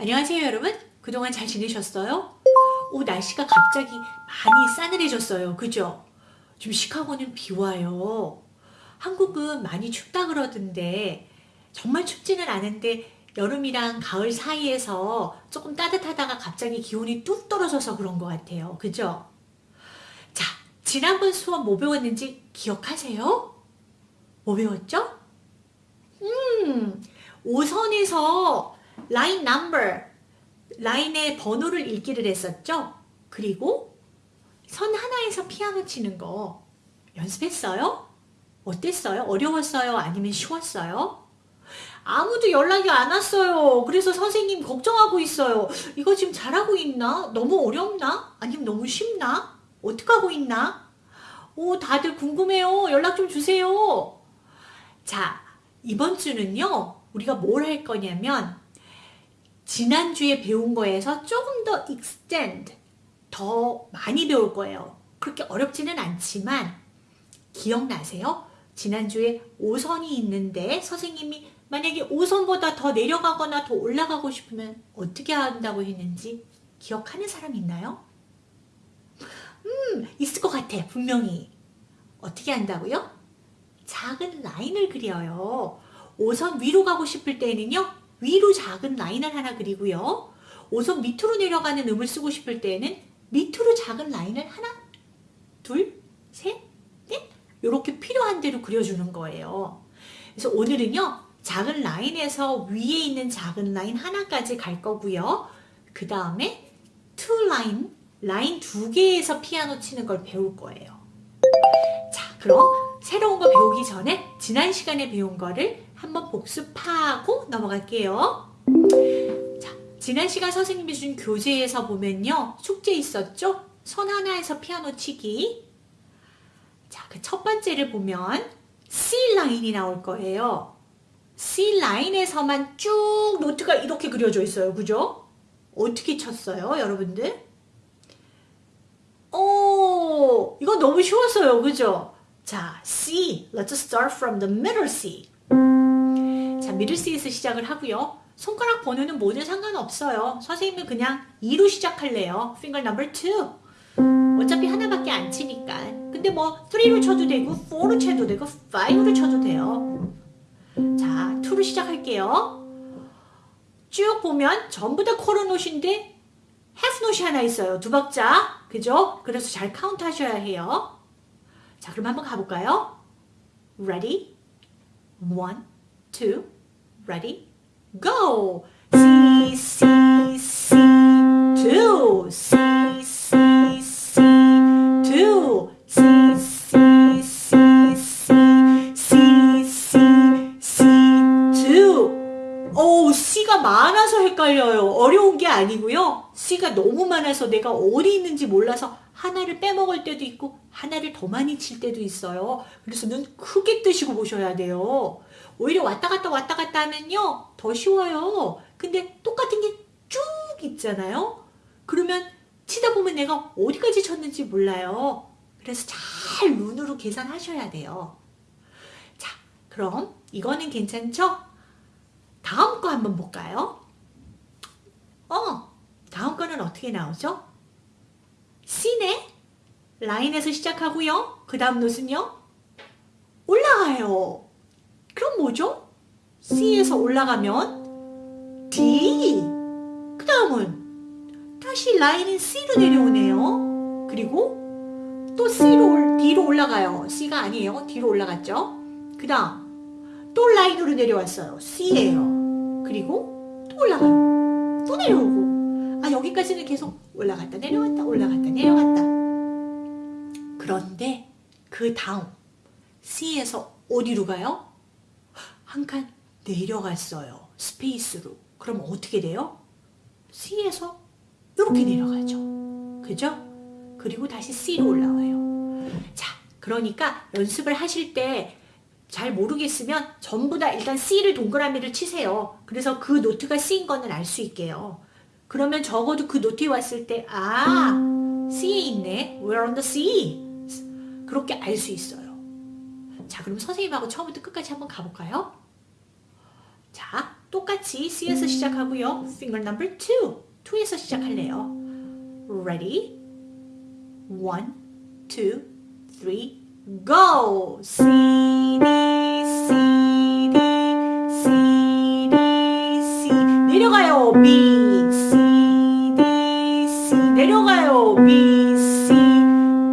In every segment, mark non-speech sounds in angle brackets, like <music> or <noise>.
안녕하세요 여러분 그동안 잘 지내셨어요? 오 날씨가 갑자기 많이 싸늘해졌어요 그죠? 지금 시카고는 비 와요 한국은 많이 춥다 그러던데 정말 춥지는 않은데 여름이랑 가을 사이에서 조금 따뜻하다가 갑자기 기온이 뚝 떨어져서 그런 것 같아요 그죠? 자 지난번 수업 뭐 배웠는지 기억하세요? 뭐 배웠죠? 음 5선에서 라인 넘버 라인의 번호를 읽기를 했었죠. 그리고 선 하나에서 피아노 치는 거 연습했어요? 어땠어요? 어려웠어요? 아니면 쉬웠어요? 아무도 연락이 안 왔어요. 그래서 선생님 걱정하고 있어요. 이거 지금 잘하고 있나? 너무 어렵나? 아니면 너무 쉽나? 어떻게 하고 있나? 오, 다들 궁금해요. 연락 좀 주세요. 자, 이번 주는요. 우리가 뭘 할 거냐면 지난주에 배운 거에서 조금 더 extend, 더 많이 배울 거예요. 그렇게 어렵지는 않지만 기억나세요? 지난주에 5선이 있는데 선생님이 만약에 5선보다 더 내려가거나 더 올라가고 싶으면 어떻게 한다고 했는지 기억하는 사람 있나요? 음, 있을 것 같아, 분명히. 어떻게 한다고요? 작은 라인을 그려요. 5선 위로 가고 싶을 때는요. 위로 작은 라인을 하나 그리고요. 5선 밑으로 내려가는 음을 쓰고 싶을 때는 밑으로 작은 라인을 하나, 둘, 셋, 넷 이렇게 필요한 대로 그려주는 거예요. 그래서 오늘은요. 작은 라인에서 위에 있는 작은 라인 하나까지 갈 거고요. 그 다음에 two line, 라인 두 개에서 피아노 치는 걸 배울 거예요. 자, 그럼 새로운 거 배우기 전에 지난 시간에 배운 거를 한번 복습하고 넘어갈게요. 자, 지난 시간 선생님이 준 교재에서 보면요. 숙제 있었죠? 선 하나에서 피아노 치기. 자, 그 첫 번째를 보면 C 라인이 나올 거예요. C 라인에서만 쭉 노트가 이렇게 그려져 있어요. 그죠? 어떻게 쳤어요, 여러분들? 오, 이거 너무 쉬웠어요. 그죠? 자, C. Let's start from the middle C. C에서 시작을 하고요. 손가락 번호는 뭐든 상관없어요. 선생님은 그냥 2로 시작할래요. finger number 2. 어차피 하나밖에 안 치니까. 근데 뭐 3로 쳐도 되고 4로 쳐도 되고 5로 쳐도 돼요. 자, 2로 시작할게요. 쭉 보면 전부 다 quarter half note 하나 있어요. 두 박자. 그죠? 그래서 잘 카운트 하셔야 해요. 자, 그럼 한번 가볼까요? Ready? One, two, ready, go! C, C, C, two, C, C, C, two, C, C, C, C, C, C, C, two. 오, C가 많아서 헷갈려요. 어려운 게 아니고요. C가 너무 많아서 내가 어디 있는지 몰라서 하나를 빼먹을 때도 있고 하나를 더 많이 칠 때도 있어요. 그래서 눈 크게 뜨시고 보셔야 돼요. 오히려 왔다 갔다 왔다 갔다 하면요. 더 쉬워요. 근데 똑같은 게 쭉 있잖아요. 그러면 치다 보면 내가 어디까지 쳤는지 몰라요. 그래서 잘 눈으로 계산하셔야 돼요. 자, 그럼 이거는 괜찮죠? 다음 거 한번 볼까요? 어, 다음 거는 어떻게 나오죠? C네. 라인에서 시작하고요. 그 다음 노트는요. 올라가요. 그럼 뭐죠? C에서 올라가면 D. 그 다음은 다시 라인은 C로 내려오네요. 그리고 또 C로, D로 올라가요. C가 아니에요. D로 올라갔죠. 그 다음 또 라인으로 내려왔어요. C예요. 그리고 또 올라가요. 또 내려오고 아 여기까지는 계속 올라갔다 내려갔다 올라갔다 내려갔다 그런데 그 다음 C에서 어디로 가요? 한 칸 내려갔어요. space로. 그럼 어떻게 돼요? C에서 이렇게 내려가죠. 그죠? 그리고 다시 C로 올라와요. 자, 그러니까 연습을 하실 때 잘 모르겠으면 전부 다 일단 C를 동그라미를 치세요. 그래서 그 note가 C인 거는 알 수 있게요. 그러면 적어도 그 note에 왔을 때 아, C에 있네. We're on the C. 그렇게 알 수 있어요. 자, 그럼 선생님하고 처음부터 끝까지 한번 가볼까요? 자, 똑같이 C에서 시작하고요. finger number 2. 2에서 시작할래요. Ready? 1, 2, 3, go! C, D, C, D, C, D, C. 내려가요. B, C, D, C. 내려가요. B, C.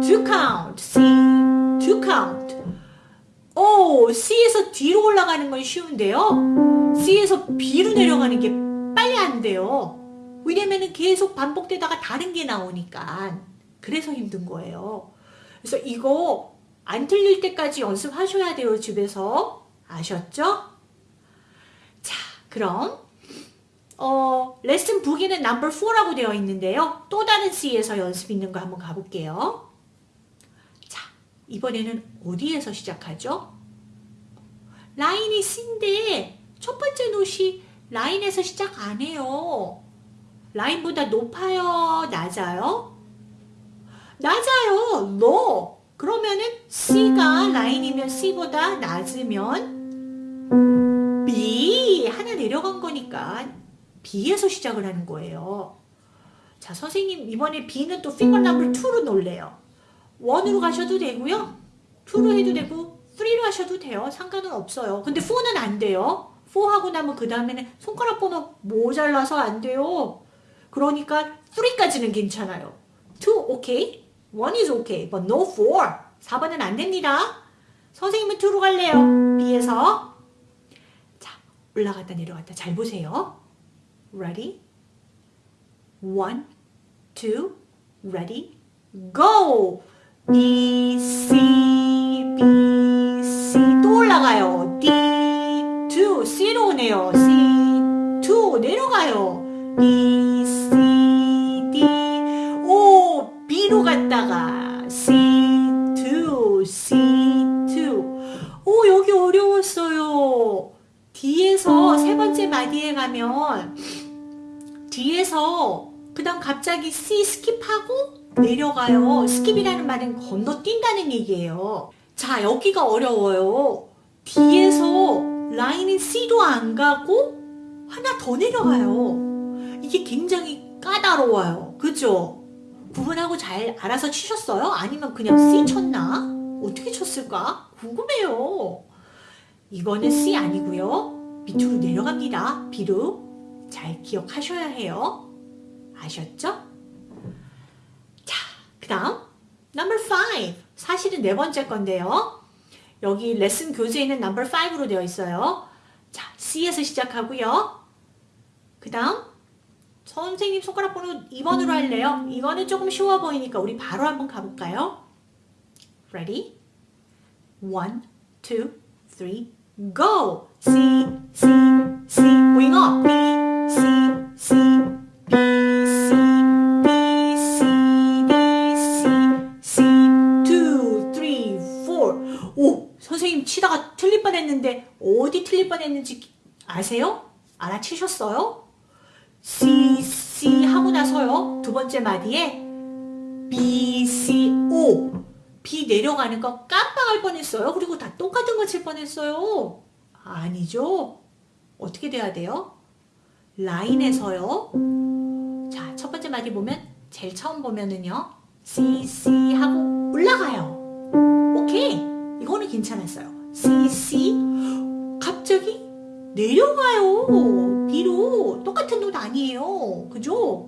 To count. 오, C에서 D로 올라가는 건 쉬운데요. C에서 B로 내려가는 게 빨리 안 돼요. 왜냐면은 계속 반복되다가 다른 게 나오니까. 그래서 힘든 거예요. 그래서 이거 안 틀릴 때까지 연습하셔야 돼요, 집에서. 아셨죠? 자, 그럼 어, 레슨 북에는 넘버 4라고 되어 있는데요. 또 다른 C에서 연습 있는 거 한번 가볼게요. 자, 이번에는 어디에서 시작하죠? 라인이 C인데 첫 번째 노시 라인에서 시작 안 해요. 라인보다 높아요? 낮아요? 낮아요. low. 그러면은 C가 라인이면 C보다 낮으면 B 하나 내려간 거니까 B에서 시작을 하는 거예요. 자, 선생님 이번에 B는 또 finger number 2로 놀래요. 1으로 가셔도 되고요. 2로 해도 되고 3로 하셔도 돼요. 상관은 없어요. 근데 4는 안 돼요. 4 하고 나면 그 다음에는 손가락 번호 모자라서 안 돼요. 그러니까 3까지는 괜찮아요. 2 오케이. 1 is okay. But no 4. 4번은 안 됩니다. 선생님은 2로 갈래요. B에서. 자, 올라갔다 내려갔다 잘 보세요. Ready? 1, 2, ready, go! B, C, B, 또 올라가요. D, 2, C로 오네요. C, 2 내려가요. B, C, D, O, B로 갔다가 C, 2, C, 2. 오, 여기 어려웠어요. D에서 세 번째 마디에 가면 D에서 그 다음 갑자기 C skip하고 내려가요. skip이라는 말은 건너뛴다는 얘기예요. 자, 여기가 어려워요. D에서 라인인 C도 안 가고 하나 더 내려가요. 이게 굉장히 까다로워요. 그죠? 구분하고 잘 알아서 치셨어요? 아니면 그냥 C 쳤나? 어떻게 쳤을까? 궁금해요. 이거는 C 아니고요. 밑으로 내려갑니다. B로. 잘 기억하셔야 해요. 아셨죠? 자, 그 다음 number 5 사실은 네 번째 건데요. 여기 레슨 교재에는 number 5로 되어 있어요. 자, C에서 시작하고요. 그 다음 선생님 손가락 번호 2번으로 할래요. 이거는 조금 쉬워 보이니까 우리 바로 한번 가볼까요? Ready? 1, 2, 3, go! C, C, C, wing up, B, C, C, 선생님 치다가 틀릴 뻔했는데 어디 틀릴 뻔했는지 아세요? 알아채셨어요? C, C 하고 나서요. 두 번째 마디에 B, C, O. B 내려가는 거 깜빡할 뻔했어요. 그리고 다 똑같은 거 칠 뻔했어요. 아니죠? 어떻게 돼야 돼요? 라인에서요. 자, 첫 번째 마디 보면 제일 처음 보면은요. C, C 하고 올라가요. 오케이. 이거는 괜찮았어요. C, C 갑자기 내려가요. B로 똑같은 노 아니에요. 그죠?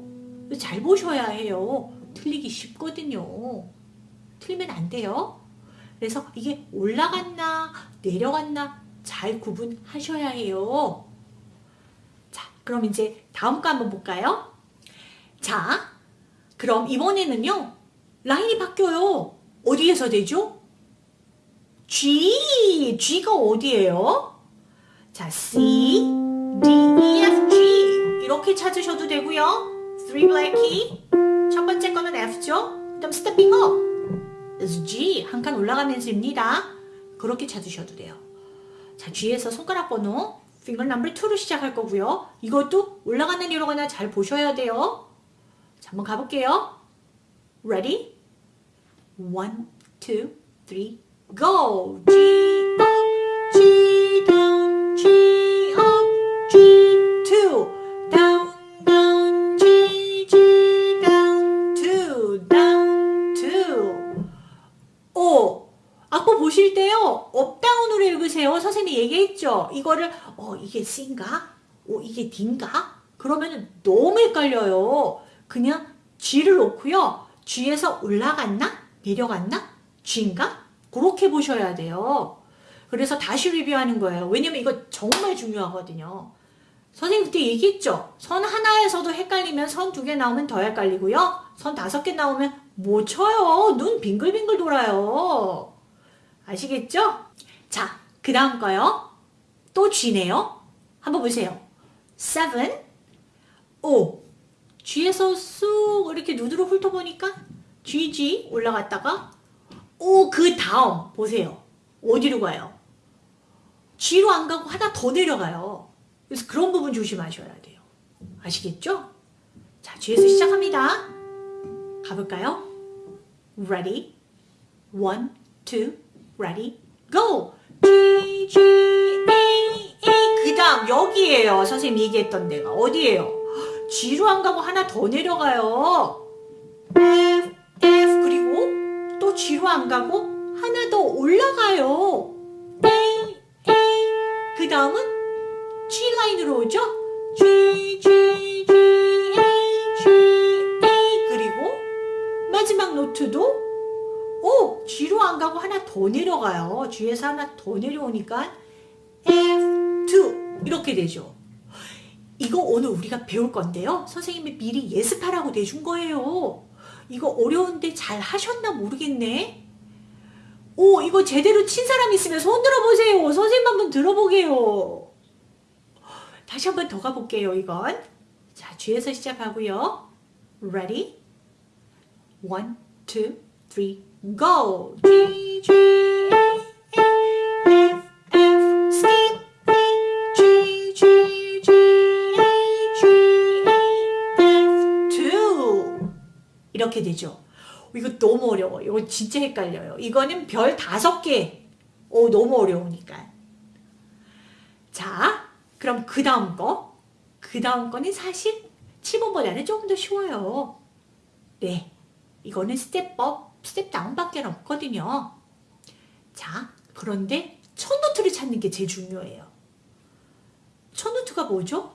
잘 보셔야 해요. 틀리기 쉽거든요. 틀리면 안 돼요. 그래서 이게 올라갔나 내려갔나 잘 구분하셔야 해요. 자, 그럼 이제 다음 거 한번 볼까요? 자, 그럼 이번에는요. 라인이 바뀌어요. 어디에서 되죠? G, G가 어디예요? 자, C, D, E, F, G 이렇게 찾으셔도 되고요. 3 black key 첫 번째 거는 F죠. 그 다음 stepping up is G 한 칸 올라가면서입니다. 그렇게 찾으셔도 돼요. 자, G에서 손가락 번호 finger number 2로 시작할 거고요. 이것도 올라가나 내려가나 잘 보셔야 돼요. 자, 한번 가볼게요. Ready? 1, 2, 3, go G up G down G up G two down down G G down two down two 오 악보 보실 때요 up down으로 읽으세요 선생님이 얘기했죠 이거를 어 이게 C인가? 어 이게 D인가? 그러면 너무 헷갈려요 그냥 G를 놓고요 G에서 올라갔나? 내려갔나? G인가? 그렇게 보셔야 돼요 그래서 다시 리뷰하는 거예요 왜냐면 이거 정말 중요하거든요 선생님 그때 얘기했죠 선 하나에서도 헷갈리면 선 두 개 나오면 더 헷갈리고요 선 다섯 개 나오면 못 쳐요 눈 빙글빙글 돌아요 아시겠죠? 자, 그 다음 거요. 또 G네요. 한번 보세요. 7, 5. G에서 쑥 이렇게 누드로 훑어보니까 GG 올라갔다가 오, 그 다음 보세요. 어디로 가요? G로 안 가고 하나 더 내려가요. 그래서 그런 부분 조심하셔야 돼요. 아시겠죠? 자, G에서 시작합니다. 가볼까요? Ready? One, ready, go! G, G, A, A. 그 다음 여기에요. 선생님 얘기했던 데가. 어디에요? G로 안 가고 하나 더 내려가요. G로 안 가고 하나 더 올라가요. 그 다음은 G 라인으로 오죠? G, G, G, A, G, A. 그리고 마지막 노트도 오! G로 안 가고 하나 더 내려가요. G에서 하나 더 내려오니까 F2 이렇게 되죠. 이거 오늘 우리가 배울 건데요. 선생님이 미리 예습하라고 내준 거예요. 이거 어려운데 잘 하셨나 모르겠네. 오 이거 제대로 친 사람 있으면 손 들어보세요. 선생님 한번 들어보게요. 다시 한번 더 가볼게요. 이건. 자 G에서 시작하고요. Ready? One, go. G, G, 이렇게 되죠. 이거 너무 어려워. 이거 진짜 헷갈려요. 이거는 별 다섯 개. 오, 너무 어려우니까. 자, 그럼 그 다음 거. 그 다음 거는 사실 7번보다는 조금 더 쉬워요. 네. 이거는 step up, step down밖에 없거든요. 자, 그런데 첫 노트를 찾는 게 제일 중요해요. 첫 노트가 뭐죠?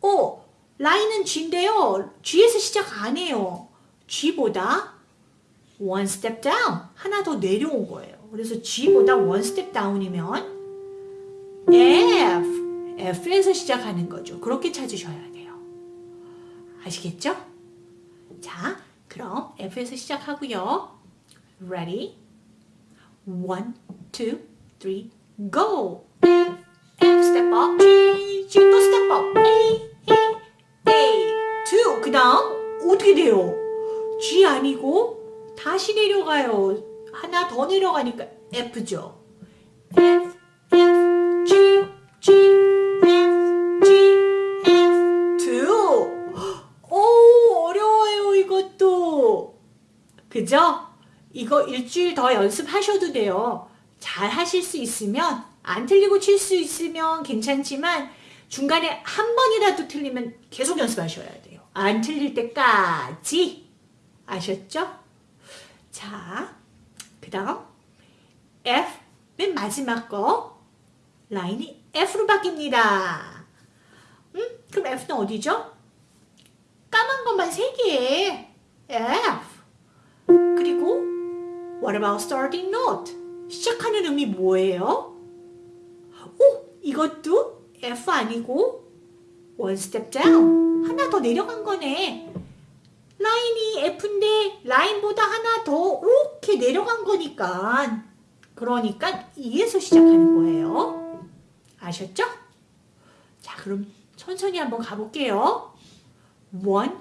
어, 라인은 G인데요. G에서 시작 안 해요. G보다 one step down, 하나 더 내려온 거예요. 그래서 G보다 one step down이면 F, F에서 시작하는 거죠. 그렇게 찾으셔야 돼요. 아시겠죠? 자, 그럼 F에서 시작하고요. Ready? One, two, three, go! F, F, step up, G, G, 또 step up, A, A, A, two. 그 다음 어떻게 돼요? G 아니고 다시 내려가요. 하나 더 내려가니까 F죠. F, F, G, G, F, G, F, two. 오, 어려워요, 이것도. 그죠? 이거 일주일 더 연습하셔도 돼요. 잘 하실 수 있으면, 안 틀리고 칠 수 있으면 괜찮지만, 중간에 한 번이라도 틀리면 계속 연습하셔야 돼요. 안 틀릴 때까지. 아셨죠? 자, 그 다음, F, 맨 마지막 거, 라인이 F로 바뀝니다. 음? 그럼 F는 어디죠? 까만 것만 3개. F. 그리고 What about starting note? 시작하는 음이 뭐예요? 오! 이것도 F 아니고 one step down. 하나 더 내려간 거네. 라인이 F인데 라인보다 하나 더 이렇게 내려간 거니까 그러니까 E에서 시작하는 거예요. 아셨죠? 자 그럼 천천히 한번 가볼게요. One,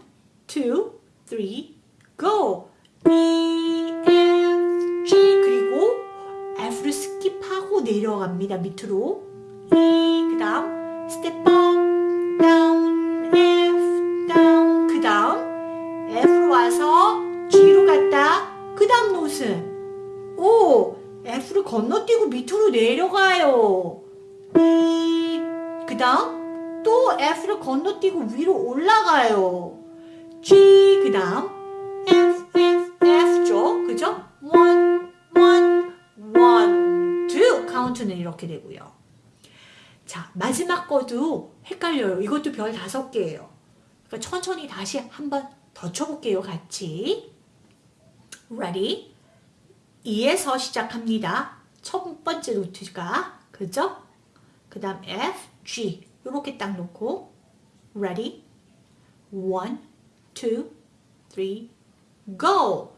two, three, go. E, F, G 그리고 F를 skip하고 내려갑니다. 밑으로. E 그 다음 step up, down, 노트는 오 F를 건너뛰고 밑으로 내려가요. 그 다음 또 F를 건너뛰고 위로 올라가요. G 그 다음 F F F죠. 그죠? one want는 이렇게 되고요. 자, 마지막 거도 헷갈려요. 이것도 별 다섯 개예요. 그러니까 천천히 다시 한번 더 쳐볼게요. 같이. Ready? E에서 시작합니다. 첫 번째 노트가 그죠? 그 다음 F, G 이렇게 딱 놓고 Ready? One, two, go!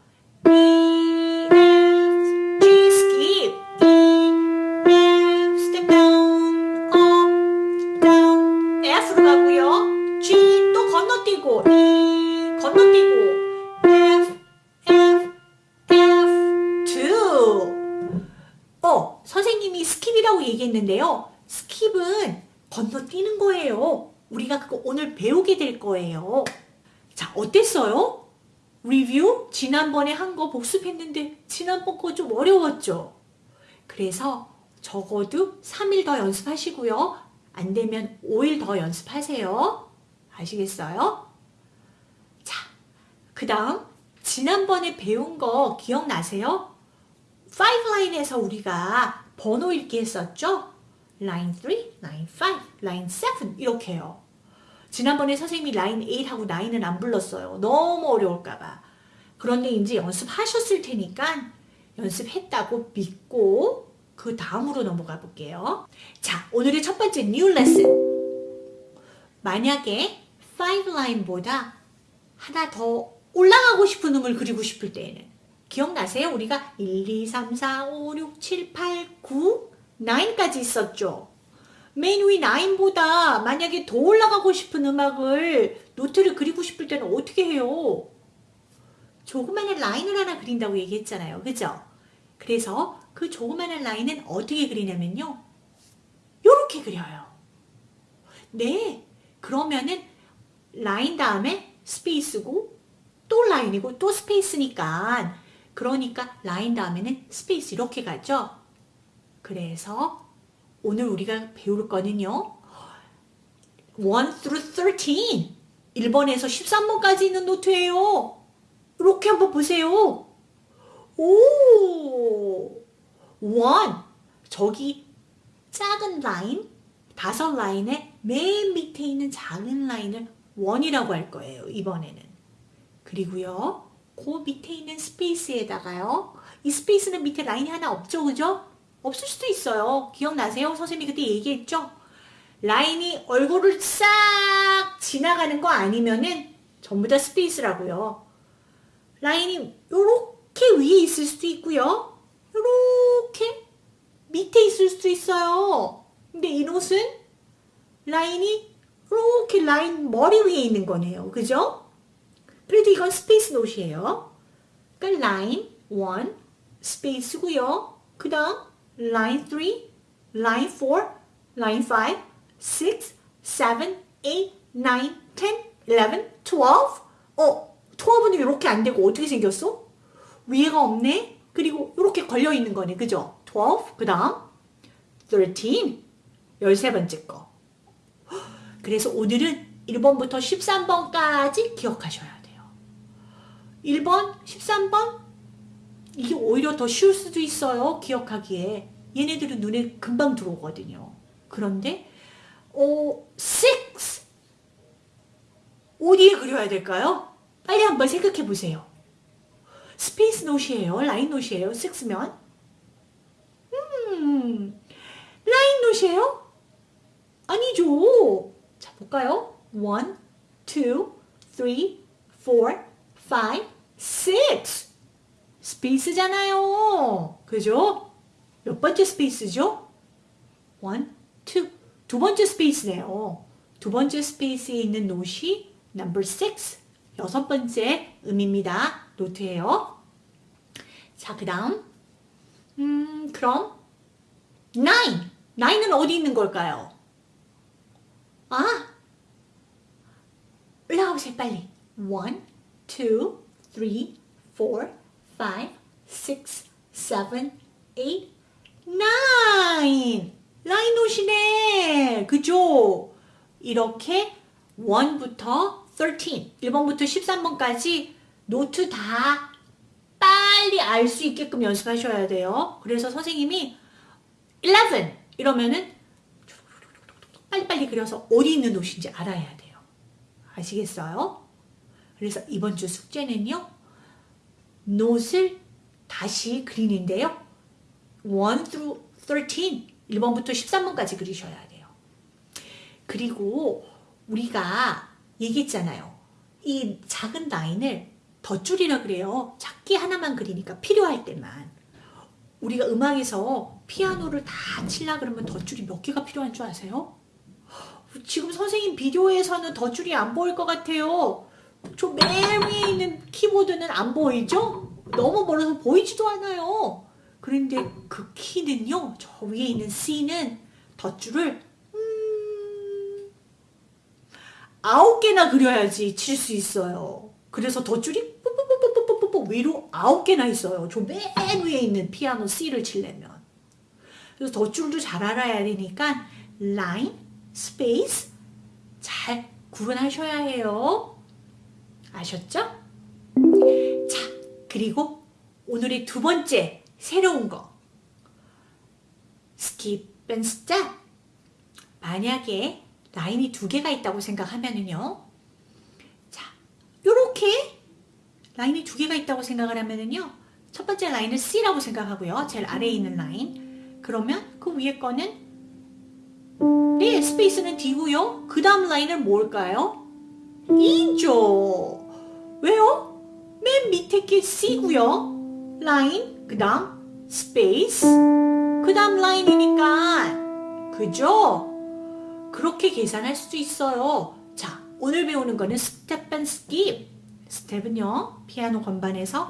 skip이라고 얘기했는데요. skip은 건너뛰는 거예요. 우리가 그거 오늘 배우게 될 거예요. 자, 어땠어요? 리뷰? 지난번에 한 거 복습했는데 지난번 거 좀 어려웠죠? 그래서 적어도 3일 더 연습하시고요. 안 되면 5일 더 연습하세요. 아시겠어요? 자, 그 다음 지난번에 배운 거 기억나세요? 5라인에서 우리가 번호 읽기 했었죠? 라인 3, 라인 5, 라인 7 이렇게요. 지난번에 선생님이 라인 8하고 9은 안 불렀어요. 너무 어려울까봐. 그런데 이제 연습하셨을 테니까 연습했다고 믿고 그 다음으로 넘어가 볼게요. 자, 오늘의 첫 번째 new lesson. 만약에 5라인보다 하나 더 올라가고 싶은 음을 그리고 싶을 때에는 기억나세요? 우리가 1, 2, 3, 4, 5, 6, 7, 8, 9, 9까지 있었죠. 맨위 9보다 만약에 더 올라가고 싶은 음악을 노트를 그리고 싶을 때는 어떻게 해요? 조그마한 라인을 하나 그린다고 얘기했잖아요. 그죠? 그래서 그 조그마한 라인은 어떻게 그리냐면요. 요렇게 그려요. 네. 그러면은 라인 다음에 스페이스고 또 라인이고 또 스페이스니까 그러니까 라인 다음에는 스페이스 이렇게 가죠. 그래서 오늘 우리가 배울 거는요. 1 through 13 1번에서 13번까지 있는 노트예요. 이렇게 한번 보세요. 오! 1 저기 작은 라인 다섯 라인의 맨 밑에 있는 작은 라인을 1이라고 할 거예요. 이번에는. 그리고요. 그 밑에 있는 스페이스에다가요. 이 스페이스는 밑에 라인이 하나 없죠. 그죠? 없을 수도 있어요. 기억나세요? 선생님이 그때 얘기했죠? 라인이 얼굴을 싹 지나가는 거 아니면은 전부 다 스페이스라고요. 라인이 이렇게 위에 있을 수도 있고요. 이렇게 밑에 있을 수도 있어요. 근데 이 옷은 라인이 이렇게 라인 머리 위에 있는 거네요. 그죠? 그래도 이건 스페이스 노트예요. 그러니까 라인 1 스페이스고요. 그 다음 라인 3, 라인 4, 라인 5, 6, 7, 8, 9, 10, 11, 12 어, 12는 이렇게 안 되고 어떻게 생겼어? 위에가 없네? 그리고 이렇게 걸려 있는 거네. 그죠? 12, 그 다음 13, 13번째 거. <gasps> 그래서 오늘은 1번부터 13번까지 기억하셔야 돼요. 1번, 13번 이게 오히려 더 쉬울 수도 있어요. 기억하기에. 얘네들은 눈에 금방 들어오거든요. 그런데 어, 6 어디에 그려야 될까요? 빨리 한번 생각해 보세요. 스페이스 노트예요. 라인 노트예요. 6면 음, 라인 노트예요? 아니죠. 자, 볼까요? 1, 2, 3, 4, 5, 6 스페이스잖아요. 그죠? 몇 번째 스페이스죠? 1, 2. 두 번째 스페이스네요. 두 번째 스페이스에 있는 노시 number 6. 여섯 번째 음입니다. 노트예요. 자, 그 다음 음, 그럼 9. 9은 어디 있는 걸까요? 아! 올라오세요, 빨리. 1, 2, 3, 4, 5, 6, 7, 8, 9! 라인 노트네. 그죠? 이렇게 1부터 13, 1번부터 13번까지 노트 다 빨리 알 수 있게끔 연습하셔야 돼요. 그래서 선생님이 11 이러면은 빨리빨리 그려서 어디 있는 노트인지 알아야 돼요. 아시겠어요? 그래서 이번 주 숙제는요. 노트를 다시 그리는데요. 1 through 13 1번부터 13번까지 그리셔야 돼요. 그리고 우리가 얘기했잖아요. 이 작은 라인을 덧줄이라 그래요. 작게 하나만 그리니까 필요할 때만. 우리가 음악에서 피아노를 다 칠라 그러면 덧줄이 몇 개가 필요한 줄 아세요? 지금 선생님 비디오에서는 덧줄이 안 보일 것 같아요. 저 맨 위에 있는 키보드는 안 보이죠? 너무 멀어서 보이지도 않아요. 그런데 그 키는요, 저 위에 있는 C는 덧줄을 음, 아홉 개나 그려야지 칠 수 있어요. 그래서 덧줄이 뽀뽀뽀뽀뽀뽀뽀 위로 아홉 개나 있어요. 저 맨 위에 있는 피아노 C를 치려면. 그래서 덧줄도 잘 알아야 되니까 라인, 스페이스 잘 구분하셔야 해요. 아셨죠? 자, 그리고 오늘의 두 번째 새로운 거. skip and step. 만약에 라인이 두 개가 있다고 생각하면은요. 자, 요렇게 라인이 두 개가 있다고 생각을 하면은요. 첫 번째 라인을 C라고 생각하고요. 제일 아래에 있는 라인. 그러면 그 위에 거는 네, 스페이스는 D고요. 그 다음 라인은 뭘까요? E죠. 왜요? 맨 밑에 게 C고요. 라인, 그 다음 스페이스, 그 다음 라인이니까 그죠? 그렇게 계산할 수도 있어요. 자, 오늘 배우는 거는 step and skip. 스텝은요, 피아노 건반에서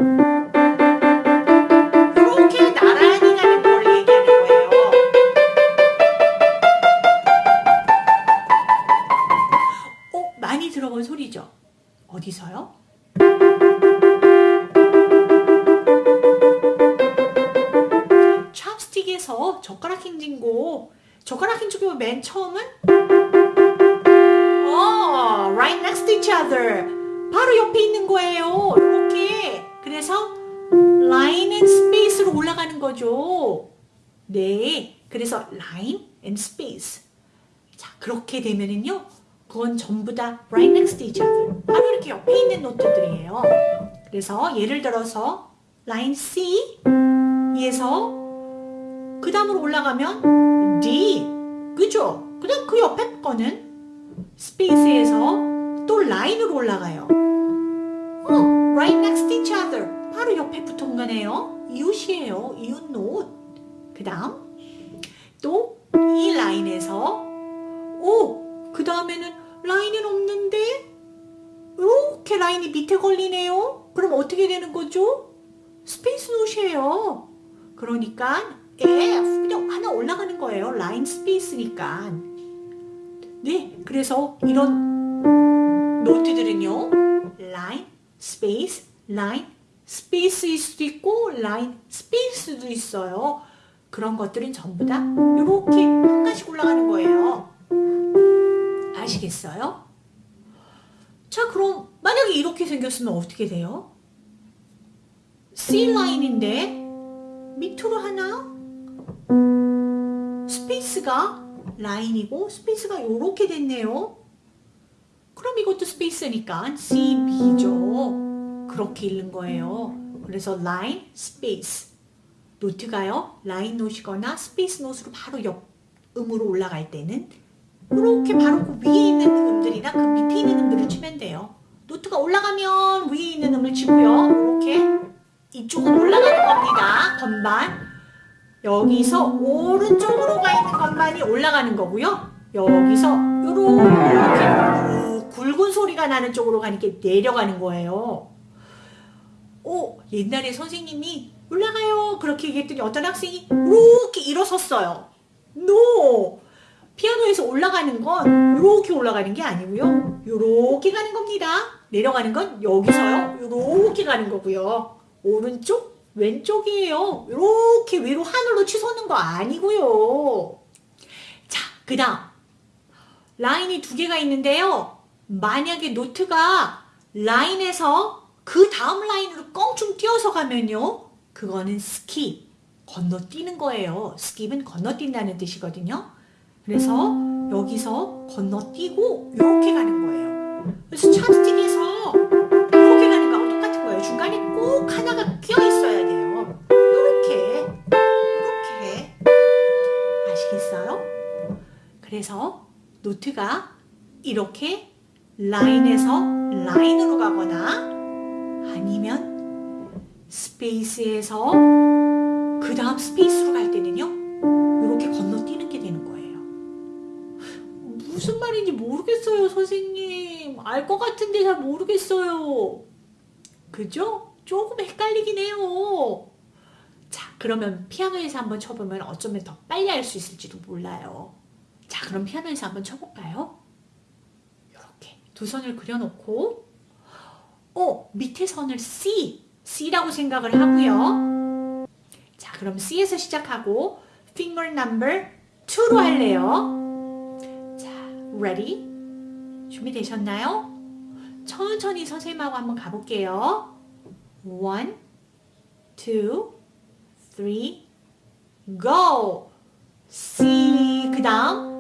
other 바로 옆에 있는 거예요. 이렇게. 그래서 line and space로 올라가는 거죠. 네. 그래서 line and space. 자 그렇게 되면은요 그건 전부 다 right next to each other. 바로 이렇게 옆에 있는 노트들이에요. 그래서 예를 들어서 line C 에서 그 다음으로 올라가면 D. 그죠? 그 다음 그 옆에 거는 space에서 또 line으로 올라가요. 어, right next each other. 바로 옆에 붙은 거네요. 이웃이에요. 이웃 노트. 그 다음 또 이 line에서 오, 그 다음에는 line은 없는데 이렇게 line이 밑에 걸리네요. 그럼 어떻게 되는 거죠? space note예요. 그러니까 F 그냥 하나 올라가는 거예요. line space니까. 네, 그래서 이런 note들은요. line, space, line, space일 수도 있고 line, space도 있어요. 그런 것들은 전부 다 이렇게 한 가지 올라가는 거예요. 아시겠어요? 자, 그럼 만약에 이렇게 생겼으면 어떻게 돼요? C 라인인데 밑으로 하나 스페이스가 라인이고 스페이스가 이렇게 됐네요. 그럼 이것도 space니까 CB죠. 그렇게 읽는 거예요. 그래서 line, space. note가요. line note거나 space note로 바로 옆 음으로 올라갈 때는 이렇게 바로 그 위에 있는 음들이나 그 밑에 있는 음들을 치면 돼요. 노트가 올라가면 위에 있는 음을 치고요. 이렇게 이쪽은 올라가는 겁니다. 건반. 여기서 오른쪽으로 가 있는 건반이 올라가는 거고요. 여기서 이렇게 굵은 소리가 나는 쪽으로 가니까 내려가는 거예요. 오, 옛날에 선생님이 올라가요. 그렇게 얘기했더니 어떤 학생이 이렇게 일어섰어요. 노! 피아노에서 올라가는 건 이렇게 올라가는 게 아니고요. 이렇게 가는 겁니다. 내려가는 건 여기서요. 이렇게 가는 거고요. 오른쪽, 왼쪽이에요. 이렇게 위로 하늘로 치솟는 거 아니고요. 자, 그 다음 라인이 두 개가 있는데요. 만약에 노트가 라인에서 그 다음 라인으로 껑충 뛰어서 가면요. 그거는 스키, 건너뛰는 거예요. skip은 건너뛴다는 뜻이거든요. 그래서 여기서 건너뛰고 이렇게 가는 거예요. 그래서 찹스틱에서 이렇게 가는 거하고 똑같은 거예요. 중간에 꼭 하나가 끼어 있어야 돼요. 이렇게 이렇게 아시겠어요? 그래서 노트가 이렇게 라인에서 라인으로 가거나 아니면 space에서 그 다음 space로 갈 때는요 이렇게 건너뛰는 게 되는 거예요. 무슨 말인지 모르겠어요 선생님. 알 것 같은데 잘 모르겠어요. 그죠? 조금 헷갈리긴 해요. 자 그러면 피아노에서 한번 쳐보면 어쩌면 더 빨리 할수 있을지도 몰라요. 자 그럼 피아노에서 한번 쳐볼까요? 두 선을 그려놓고 어 밑에 선을 C C라고 생각을 하고요. 자 그럼 C에서 시작하고 finger number 2로 할래요. 자 ready? 준비되셨나요? 천천히 선생님하고 한번 가볼게요. One two three go! C 그 다음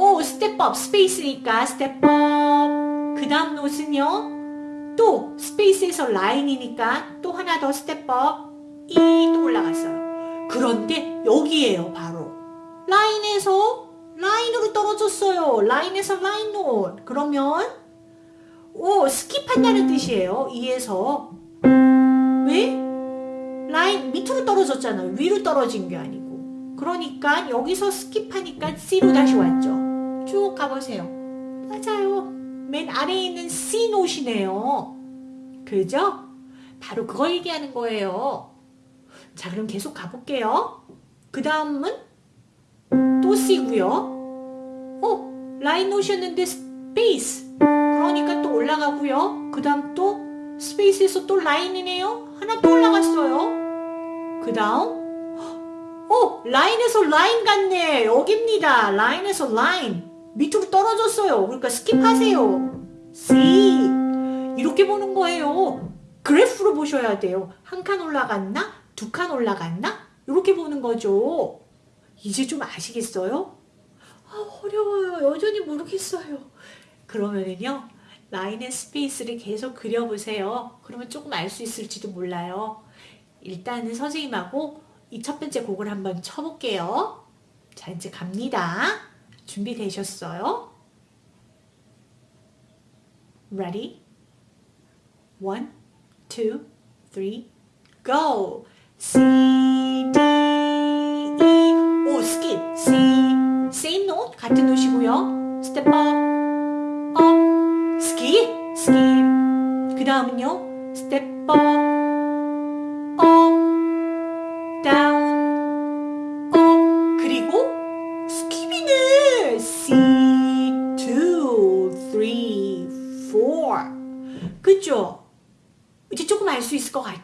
오 스텝업 스페이스니까 스텝업 그 다음 노트는요 또 스페이스에서 라인이니까 또 하나 더 스텝업 이또 올라갔어요. 그런데 여기에요 바로. 라인에서 라인으로 떨어졌어요. 라인에서 라인 노트 그러면 오 스킵한다는 뜻이에요 이에서. 왜? 라인 밑으로 떨어졌잖아요. 위로 떨어진 게 아니고. 그러니까 여기서 skip하니까 C로 다시 왔죠 쭉 가보세요. 맞아요. 맨 아래에 있는 C note네요. 그죠? 바로 그걸 얘기하는 거예요. 자 그럼 계속 가볼게요. 그 다음은 또 C고요. 어? line note였는데 space 그러니까 또 올라가고요. 그 다음 또 space에서 또 line이네요. 하나 또 올라갔어요. 그 다음 어 line에서 line 같네. 여기입니다. line에서 line 밑으로 떨어졌어요. 그러니까 skip하세요. C. 이렇게 보는 거예요. 그래프로 보셔야 돼요. 한 칸 올라갔나? 두 칸 올라갔나? 이렇게 보는 거죠. 이제 좀 아시겠어요? 아 어려워요. 여전히 모르겠어요. 그러면은요 line의 space를 계속 그려보세요. 그러면 조금 알 수 있을지도 몰라요. 일단은 선생님하고 이 첫 번째 곡을 한번 쳐볼게요. 자, 이제 갑니다. 준비되셨어요? Ready? One, two, three, go! C, D, E, 오, skip. C, same note, 같은 노시고요. step up, up, skip, skip. 그 다음은요, step up,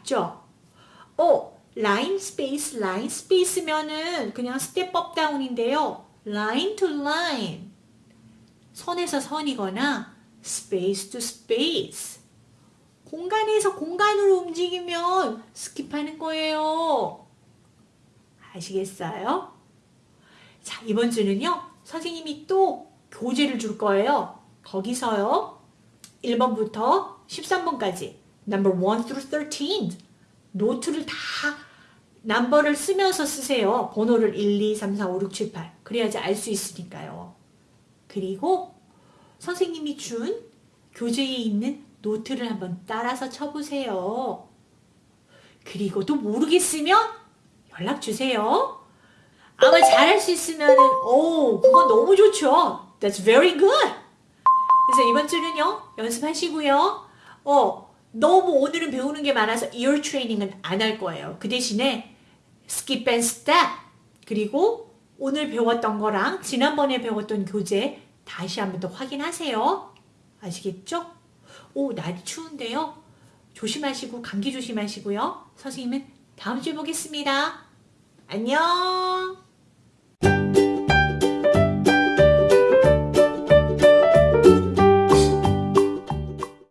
같죠? 어, line space, line space면은 그냥 up down인데요. line to line. 선에서 선이거나 space to space. 공간에서 공간으로 움직이면 skip하는 거예요. 아시겠어요? 자, 이번 주는요. 선생님이 또 교재를 줄 거예요. 거기서요. 1번부터 13번까지 number 1 through 13 노트를 다 넘버를 쓰면서 쓰세요. 번호를 1, 2, 3, 4, 5, 6, 7, 8 그래야지 알 수 있으니까요. 그리고 선생님이 준 교재에 있는 노트를 한번 따라서 쳐보세요. 그리고 또 모르겠으면 연락 주세요. 아마 잘할 수 있으면 오 그건 너무 좋죠. That's very good. 그래서 이번 주는요 연습하시고요. 어 너무 오늘은 배우는 게 많아서 ear training은 안 할 거예요. 그 대신에 skip and step 그리고 오늘 배웠던 거랑 지난번에 배웠던 교재 다시 한번 더 확인하세요. 아시겠죠? 오 날이 추운데요. 조심하시고 감기 조심하시고요. 선생님은 다음 주에 보겠습니다. 안녕